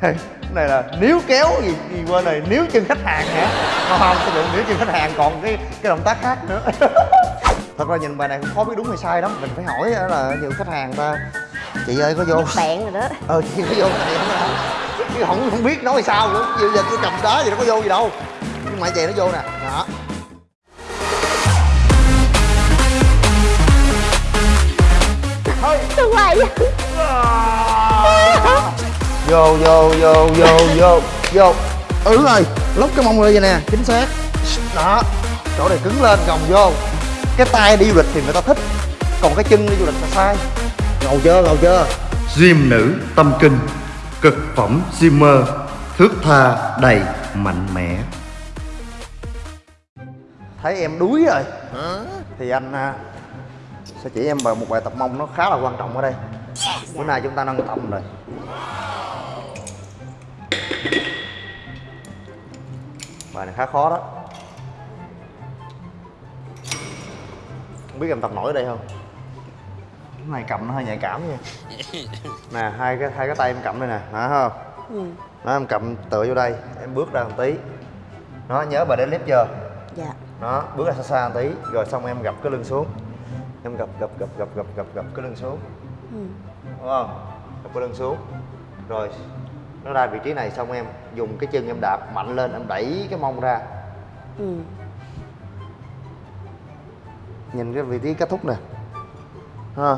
cái này là níu kéo gì, gì quên rồi níu chân khách hàng hả? Không không cái níu chân khách hàng còn cái cái động tác khác nữa. Thật ra nhìn bài này cũng khó biết đúng hay sai lắm mình phải hỏi là nhiều khách hàng ta chị ơi có vô? Bạn rồi đó. Ờ chị có vô này không chứ không không biết nói sao nữa giờ, giờ tôi cầm đá gì nó có vô gì đâu. Nhưng mà vậy nó vô nè đó. Thôi tôi hoài vậy vô vô vô vô vô vô. Ừ rồi lóc cái mông lên vậy nè chính xác. Đó chỗ này cứng lên gồng vô. Cái tay đi du lịch thì người ta thích còn cái chân đi du lịch là sai. Ngầu chưa ngầu chưa Gym nữ tâm kinh Cực phẩm Zimmer Thước tha đầy mạnh mẽ. Thấy em đuối rồi. Thì anh à, sẽ chỉ em bài một bài tập mông nó khá là quan trọng ở đây. Bữa nay chúng ta nâng tầm rồi bài này khá khó đó. Không biết em tập nổi ở đây không? Cái này cầm nó hơi nhạy cảm nha. Nè hai cái hai cái tay em cầm đây nè hả không? Ừ. nó em cầm tựa vô đây em bước ra một tí. Nó nhớ bài đến clip chưa? Dạ. Đó bước ra xa xa một tí rồi xong em gập cái lưng xuống. Em gập gập gập gập gập gập gập cái lưng xuống. Ừ. đúng không? Gập cái lưng xuống. Rồi nó ra vị trí này xong em dùng cái chân em đạp mạnh lên em đẩy cái mông ra. Ừ. Nhìn cái vị trí kết thúc nè. Ha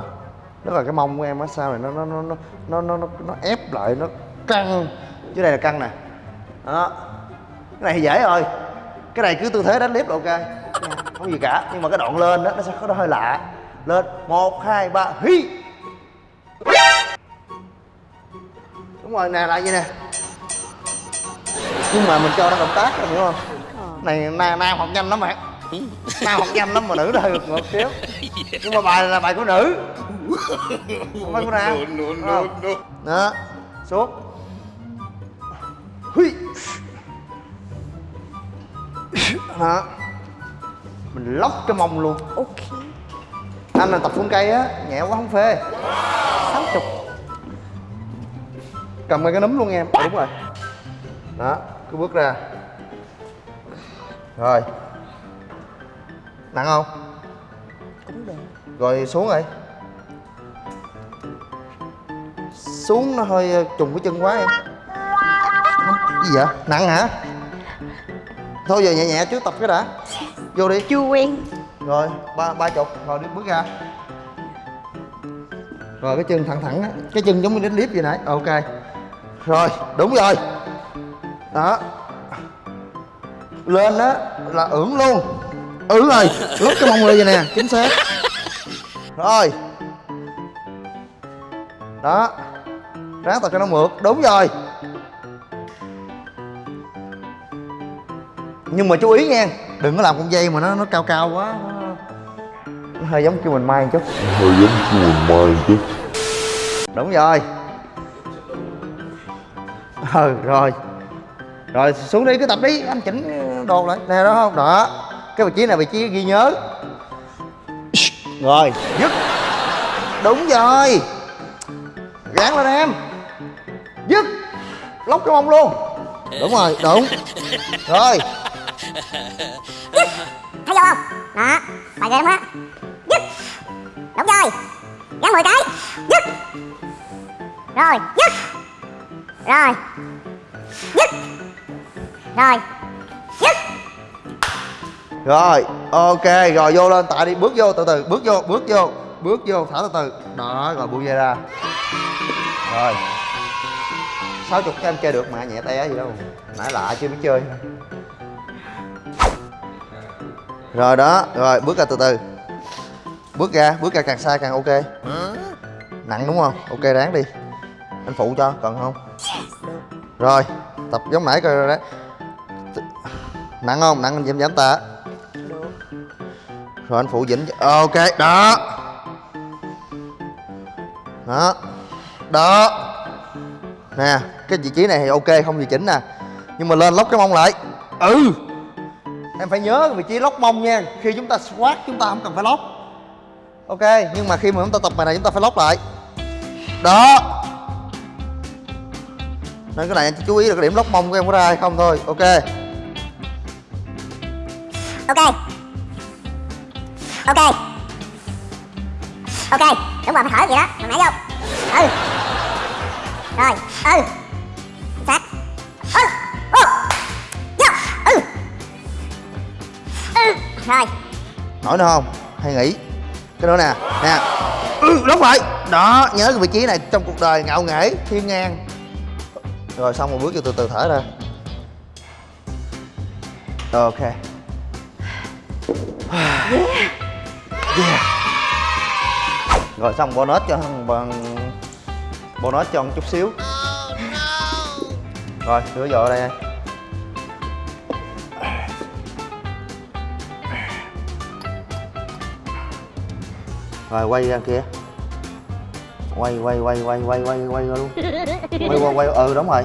tức là cái mông của em ở sau này nó nó nó nó nó nó, nó, ép lại nó căng. Chứ đây là căng nè. Đó. Cái này dễ rồi. Cái này cứ tư thế đánh là ok. Không gì cả nhưng mà cái đoạn lên đó nó sẽ có hơi lạ. Lên. Một hai ba hí rồi nè lại vậy nè. Nhưng mà mình cho nó động tác rồi hiểu không? Này nam, nam học nhanh lắm bạn. Nam học nhanh lắm mà nữ hơi ngược xíu. Nhưng mà bài là bài của nữ. Không phải của nam. No, no, no. đó xuống. Hui. đó. Mình lóc cái mông luôn. Ok. Anh là tập xuống cây á nhẹ quá không phê cầm ngay cái núm luôn em. Ờ, đúng rồi. Đó cứ bước ra. Rồi. Nặng không? Cũng được. Rồi xuống rồi. Xuống nó hơi ờ, trùng cái chân quá em. Gì vậy? Nặng hả? Thôi giờ nhẹ nhẹ trước tập cái đã. Vô đi. Chưa quen. Rồi ba ba chục. Rồi đi bước ra. Rồi cái chân thẳng thẳng á. Cái chân giống như đánh liếp vậy nãy. Ok rồi đúng rồi. Đó. Lên đó là ưỡn luôn. Ừ rồi lót cái mông lên vậy nè chính xác. Rồi. Đó. Ráng tập cho nó mượt đúng rồi. Nhưng mà chú ý nha đừng có làm con dây mà nó nó cao cao quá. Nó, nó hơi giống kêu mình mai một chút. Hơi giống kêu mình mai chứ đúng rồi ừ rồi. Rồi, xuống đi, cứ tập đi. Anh chỉnh đồ lại. Nè, đó không? Đó. Cái vị trí này vị trí ghi nhớ. Rồi. Dứt. Đúng rồi. Gán lên em. Dứt. Lóc cái mông luôn. Đúng rồi đúng. Rồi. Thấy vô không? Đó. Bài game lắm á. Dứt. Đúng rồi. Gắn 10 cái. Dứt. Rồi, dứt rồi. Dứt rồi. Dứt rồi, ok, rồi vô lên, tại đi, bước vô, từ từ, bước vô bước vô bước vô thở từ từ. Đó, rồi buông dây ra. Rồi. Sáu chục em chơi được mà, nhẹ té gì đâu. Nãy lạ chưa biết chơi. Rồi đó, rồi, bước ra từ từ. Bước ra bước ra càng xa càng ok. Nặng đúng không? Ok, ráng đi anh phụ cho, cần không? Rồi, tập giống nãy coi rồi đấy. Nặng không? Nặng anh giảm giảm tạ. Rồi anh phụ dĩnh ok, đó. Đó. Đó. Nè, cái vị trí này thì ok, không gì chỉnh nè. Nhưng mà lên lóc cái mông lại. Ừ. Em phải nhớ vị trí lóc mông nha. Khi chúng ta squat, chúng ta không cần phải lóc. Ok, nhưng mà khi mà chúng ta tập bài này, chúng ta phải lóc lại. Đó nên cái này anh chú ý là cái điểm lóc mông của em có ra hay không thôi. Ok. Ok. Ok. Ok. Đúng rồi phải thở vậy đó hồi nãy vô. Ừ. Rồi. Ừ. Sát ừ. Ừ vô. Ừ. Ừ. Rồi. Nổi nữa không? Hay nghỉ. Cái nữa nè. Nè. Ừ, đúng rồi đó nhớ cái vị trí này trong cuộc đời ngạo nghễ thiên ngang rồi xong một bước vô từ từ thở ra. Ok. Yeah. rồi xong bonus cho thằng bằng bonus cho một chút xíu. Rồi đưa vô đây rồi quay ra kia quay quay quay quay quay quay quay luôn. Quay quay quay ừ đúng rồi.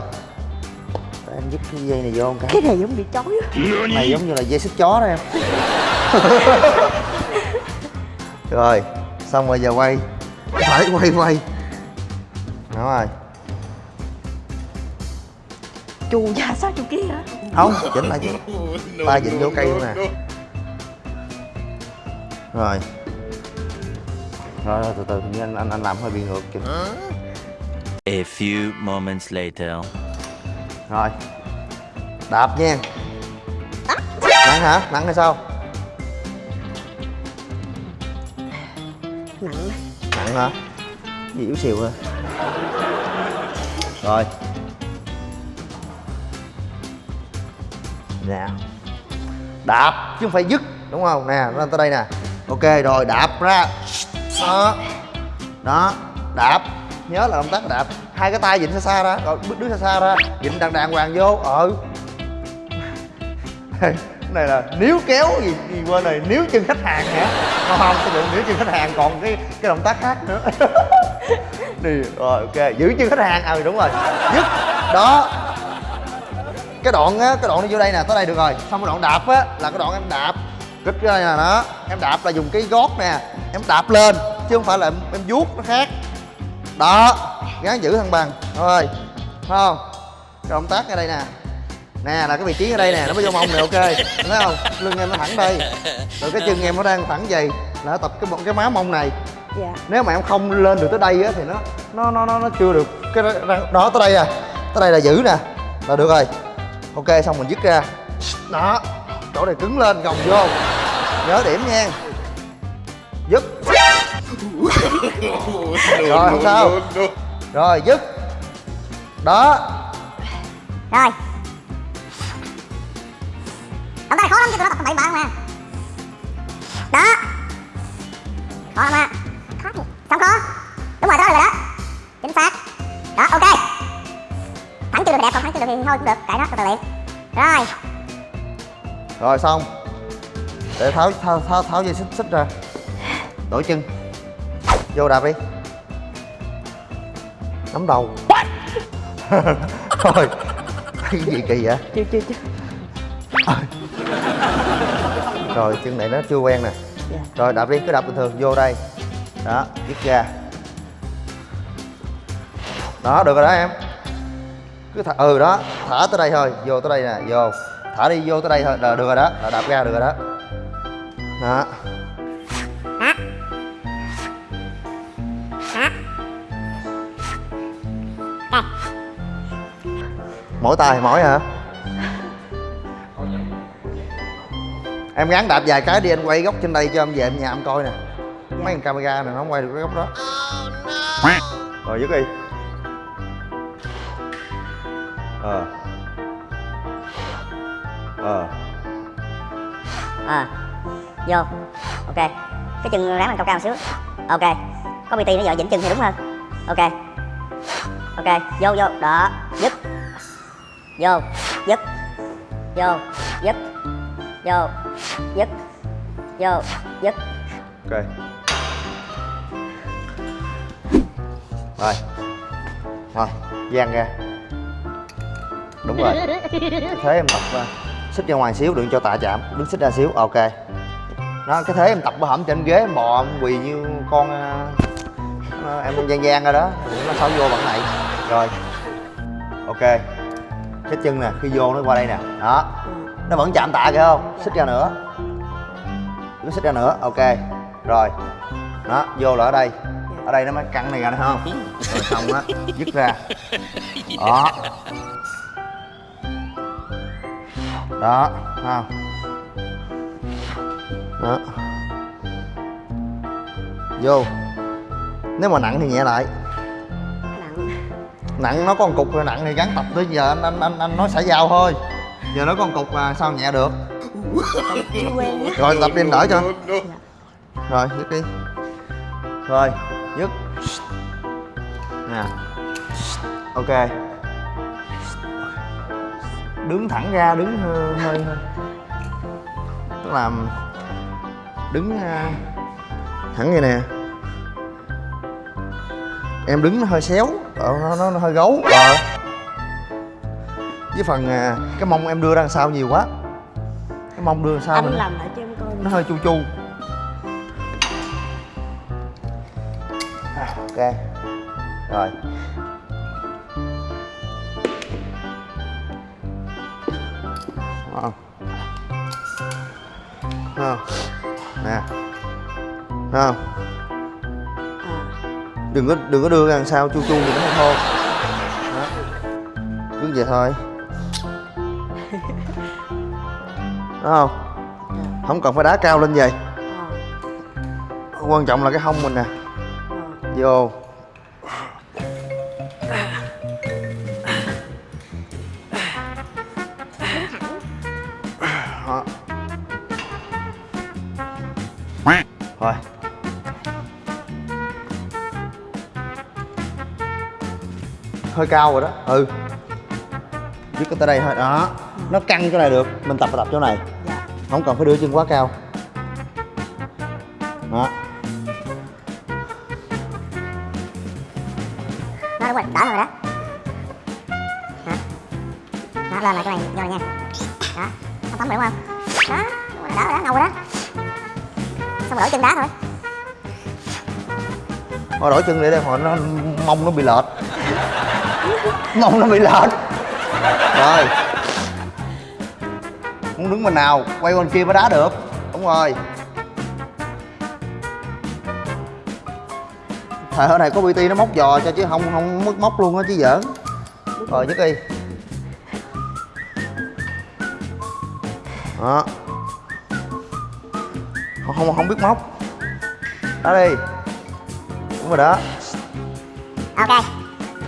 Để em dứt cái dây này vô cái. Cái này giống bị chói á. này giống như là dây xích chó đó em. Rồi xong rồi giờ quay. Phải quay quay. Đúng rồi. Chù da sao chù kia hả? Không chỉnh lại chứ ta dịnh vô cây luôn nè. rồi rồi, rồi từ từ hình như anh anh anh làm hơi bị ngược kìa. A few moments later. rồi. Đạp nha. Nặng hả? Nặng hay sao? Nặng nặng hả? Gì yếu xìu rồi rồi. Nè. Đạp chứ không phải dứt đúng không? Nè lên tới đây nè. Ok rồi đạp ra đó đó đạp. Nhớ là động tác đạp. Hai cái tay vịnh xa xa ra. Rồi bước đứng xa xa ra. Vịnh đàng đàng hoàng vô. Ờ. Cái này là níu kéo gì, gì quên này níu chân khách hàng hả? Không không cái vụ níu chân khách hàng. Còn cái cái động tác khác nữa. Đi rồi ok. Giữ chân khách hàng. À đúng rồi. Dứt. Đó. Cái đoạn á cái đoạn đi vô đây nè tới đây được rồi. Xong cái đoạn đạp á là cái đoạn em đạp. Kích ra nè đó. Em đạp là dùng cái gót nè. Em đạp lên chứ không phải là em, em vuốt nó khác. Đó gắng giữ thăng bằng. Thôi không? Cái động tác ở đây nè. Nè là cái vị trí ở đây nè nó mới vô mông này ok. Thấy không? Lưng em nó thẳng đây. Rồi cái chân em nó đang thẳng vậy là nó tập cái cái má mông này. Dạ. Nếu mà em không lên được tới đây á thì nó nó nó nó, nó chưa được cái đó tới đây à. Tới đây là giữ nè. Là được rồi. Ok xong mình dứt ra. Đó chỗ này cứng lên gồng vô. Nhớ điểm nha rồi không sao? rồi dứt. Đó. Rồi. Động tác này khó lắm chứ tụi nó tập bậy bạ mà đó. Khó lắm á. Khó gì xong khó. Đúng rồi đó rồi đó. Chính xác. Đó ok. Thẳng chưa được thì đẹp còn thẳng chưa được thì thôi cũng được kệ đó từ từ luyện rồi. Rồi xong. Để tháo tháo tháo, tháo dây xích xích ra. Đổi chân vô đạp đi. Nắm đầu. Thôi cái gì kỳ vậy? Chưa chưa chưa. Rồi chân này nó chưa quen nè. Dạ. Rồi đạp đi cứ đạp bình thường vô đây. Đó dứt ra đó được rồi đó em. Cứ thả, ừ đó thả tới đây thôi vô tới đây nè vô. Thả đi vô tới đây thôi được rồi đó là đạp ra được rồi đó. Đó mỗi tay mỗi hả? Em gắn đạp vài cái đi anh quay góc trên đây cho em về em nhà em coi nè. Mấy camera này nó không quay được cái góc đó. Rồi dứt đi. Ờ. Ờ. Ờ. Vô. Ok. Cái chân ráng lên cao cao một xíu. Ok. Có bt nó giờ dĩnh chân thì đúng hơn. Ok. Ok. Vô vô. Đó. Dứt vô. Dứt vô. Dứt vô. Dứt vô. Dứt ok. Rồi. Rồi gian ra. Đúng rồi. Thế em tập uh, xích ra ngoài xíu đừng cho tạ chạm. Đứng xích ra xíu ok. Nó cái thế em tập bò hổm trên ghế em bò em quỳ như con uh, em gian gian rồi đó. Nó xấu vô bằng này. Rồi. Ok cái chân nè, khi vô nó qua đây nè. Đó. Nó vẫn chạm tạ kìa không? Xích ra nữa. Nó xích ra nữa, ok. Rồi. Đó, vô là ở đây. Ở đây nó mới căng này ra nữa không? Rồi xong á, dứt ra. Đó. Đó không? Đó. Vô. Nếu mà nặng thì nhẹ lại nặng nó có một cục rồi nặng thì gắn tập tới giờ anh anh anh, anh nói xả dao thôi. Giờ nó có một cục mà sao nhẹ được? Rồi tập đi anh đỡ cho rồi dứt đi. Rồi dứt nè. Ok. Đứng thẳng ra đứng hơi hơi hơi. Tức là đứng à, thẳng như nè em đứng nó hơi xéo. Ờ, nó, nó, nó hơi gấu. Ờ. Với phần à, cái mông em đưa ra đằng sau nhiều quá. Cái mông đưa đằng sau anh mình làm lại cho em coi nó hơi chu chu. À, ok. Rồi. Không không nè. Không à, đừng có đừng có đưa ra đằng sau chu chu thì nó thô đó. Cứ vậy thôi. Đúng không? Không cần phải đá cao lên vậy. À, quan trọng là cái hông mình nè. À. vô hơi cao rồi đó. Ừ. Dứt cái tới đây thôi. Đó. Nó căng chỗ này được. Mình tập tập chỗ này. Dạ. Không cần phải đưa chân quá cao. Đó. Đó đúng rồi, đỡ rồi đó. Đó Đó, lên lại cái này vô này nha. Đó, không tắm được không? Đó, đỡ rồi đó, ngầu rồi đó. Xong rồi đổi chân đá thôi. Thôi đổi chân để đây hồi nó mông nó bị lệch mông nó bị lệch. Rồi. Muốn đứng bên nào, quay bên kia mới đá được. Đúng rồi. Thời hồi này có bt nó móc giò cho chứ không không mất móc luôn á chứ giỡn. Rồi, nhất đi. Đó. Không không không biết móc. Đó đi. Đúng rồi đó. Ok.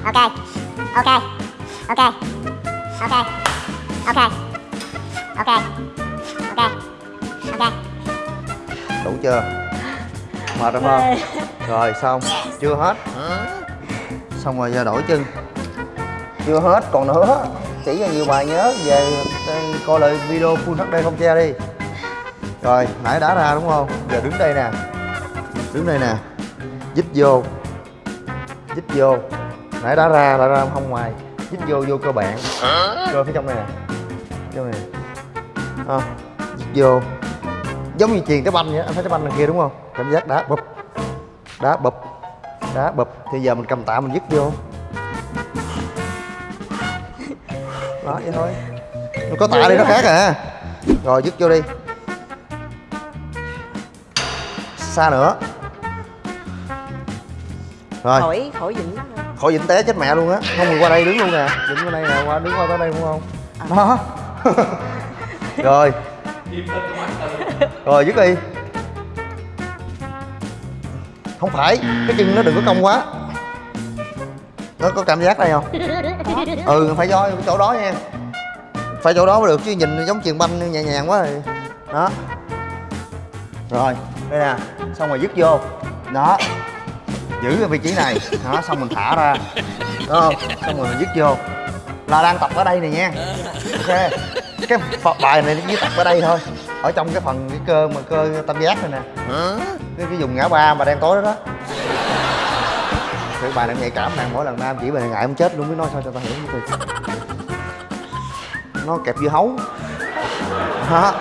Ok ok. Ok. Ok. Ok. Ok. Ok. Ok. Đủ chưa? Mệt rồi không? Rồi xong. Chưa hết. Xong rồi giờ đổi chân chưa hết còn nữa. Chỉ cho nhiều bài nhớ về ờ, coi lại video full HD không che đi. Rồi nãy đã ra đúng không? Giờ đứng đây nè. Đứng đây nè. Dít vô. Dít vô nãy đá ra đá ra không ngoài. Dít vô vô cơ bản. Cơ phía trong này nè. Trong này à, dít vô. Giống như chuyền cái banh vậy anh thấy cái banh đằng kia đúng không? Cảm giác đá bụp đá bụp đá bụp thì giờ mình cầm tạ mình dứt vô. Đó vậy thôi. Mình có tạ đi nó khác à. Rồi dứt vô đi. Xa nữa. Rồi. Khỏi khỏi dĩnh khỏi dĩnh té chết mẹ luôn á. Không mình qua đây đứng luôn nè. Đứng qua đây nè qua đứng qua tới đây đúng không? Đó. Rồi. Rồi dứt đi. Không phải cái chân nó đừng có cong quá. Nó có cảm giác đây không? Ừ phải do cái chỗ đó nha. Phải chỗ đó mới được chứ nhìn giống chuyền banh nhẹ nhàng quá rồi đó. Rồi đây nè. Xong rồi dứt vô. Đó giữ cái vị trí này. Đó xong mình thả ra. Đúng không xong rồi mình dứt vô. Là đang tập ở đây này nha. Ok. Cái bài này chỉ tập ở đây thôi. Ở trong cái phần cái cơ mà cơ tam giác này nè. Cái, cái vùng ngã ba mà đen tối đó đó. Cái bài này nhạy cảm nè mỗi lần nam chỉ bài này ngại không chết luôn biết nói sao cho tao hiểu nó kẹp dưa hấu. Đó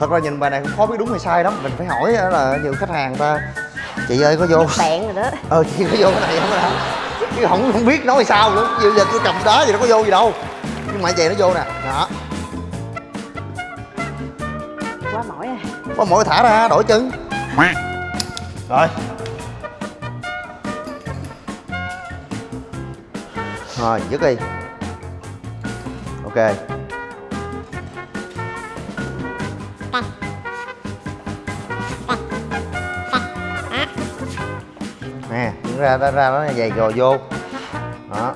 thật ra nhìn bài này cũng khó biết đúng hay sai lắm. Mình phải hỏi là nhiều khách hàng ta chị ơi có vô? Bẹn rồi đó. Ờ chị có vô cái này không hả chứ không không biết nói sao nữa giờ, giờ tôi cầm đá gì nó có vô gì đâu. Nhưng mà vậy nó vô nè. Đó. Quá mỏi rồi có mỗi thả ra đổi chân. Rồi. Rồi dứt đi. Ok ra ra ra nó dày gò vô. Đó.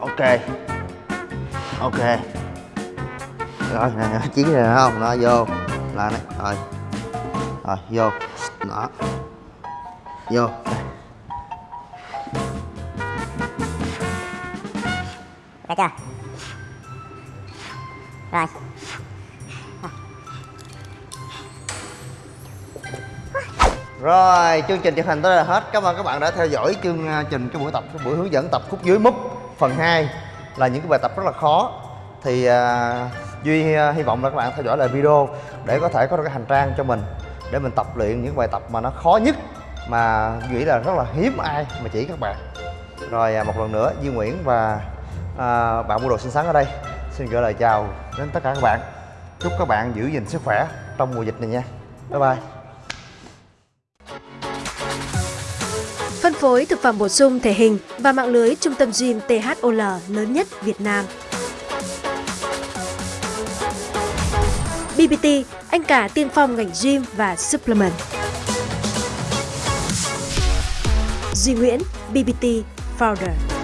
Ok. Ok. Rồi nè nè, chiến này không nó vô. Là này rồi. Rồi vô. Đó. Vô. Được chưa? Rồi. Rồi, chương trình thực hành tới đây là hết. Cảm ơn các bạn đã theo dõi chương à, trình cái buổi tập cái buổi hướng dẫn tập khúc dưới múp phần 2 là những cái bài tập rất là khó. Thì uh, Duy uh, hy vọng là các bạn theo dõi lại video để có thể có được cái hành trang cho mình để mình tập luyện những bài tập mà nó khó nhất mà nghĩ là rất là hiếm ai mà chỉ các bạn. Rồi uh, một lần nữa Duy Nguyễn và uh, bạn mua đồ xinh xắn ở đây xin gửi lời chào đến tất cả các bạn. Chúc các bạn giữ gìn sức khỏe trong mùa dịch này nha. Bye bye. Phối thực phẩm bổ sung thể hình và mạng lưới trung tâm gym THOL lớn nhất Việt Nam. BBT, anh cả tiên phong ngành gym và supplement. Duy Nguyễn, BBT Founder.